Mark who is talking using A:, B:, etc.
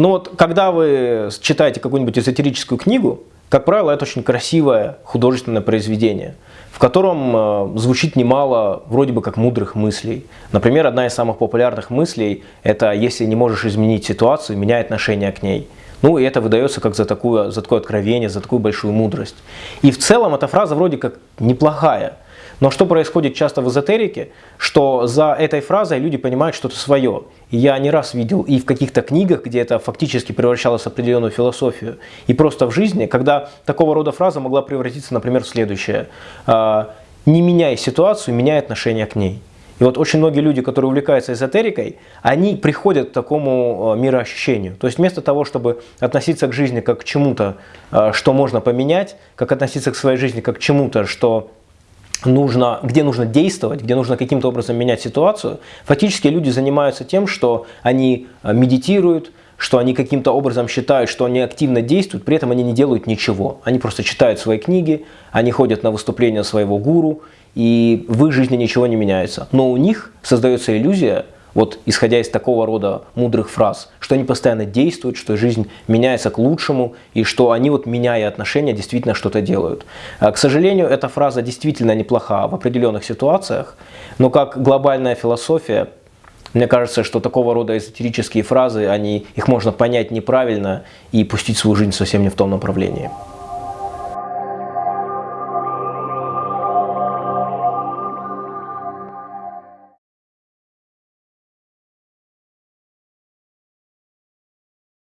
A: Но вот когда вы читаете какую-нибудь эзотерическую книгу, как правило, это очень красивое художественное произведение, в котором э, звучит немало вроде бы как мудрых мыслей. Например, одна из самых популярных мыслей – это «если не можешь изменить ситуацию, меняй отношение к ней». Ну, и это выдается как за, такую, за такое откровение, за такую большую мудрость. И в целом эта фраза вроде как неплохая – но что происходит часто в эзотерике, что за этой фразой люди понимают что-то свое. Я не раз видел и в каких-то книгах, где это фактически превращалось в определенную философию, и просто в жизни, когда такого рода фраза могла превратиться, например, в следующее. «А, «Не меняй ситуацию, меняй отношение к ней». И вот очень многие люди, которые увлекаются эзотерикой, они приходят к такому а, мироощущению. То есть вместо того, чтобы относиться к жизни как к чему-то, а, что можно поменять, как относиться к своей жизни как к чему-то, что нужно, где нужно действовать, где нужно каким-то образом менять ситуацию, фактически люди занимаются тем, что они э, медитируют, что они каким-то образом считают, что они активно действуют, при этом они не делают ничего. Они просто читают свои книги, они ходят на выступления своего гуру, и в их жизни ничего не меняется. Но у них создается иллюзия, вот исходя из такого рода мудрых фраз, что они постоянно действуют, что жизнь меняется к лучшему, и что они, вот меняя отношения, действительно что-то делают. А, к сожалению, эта фраза действительно неплоха в определенных ситуациях, но как глобальная философия, мне кажется, что такого рода эзотерические фразы, они, их можно понять неправильно и пустить свою жизнь совсем не в том направлении.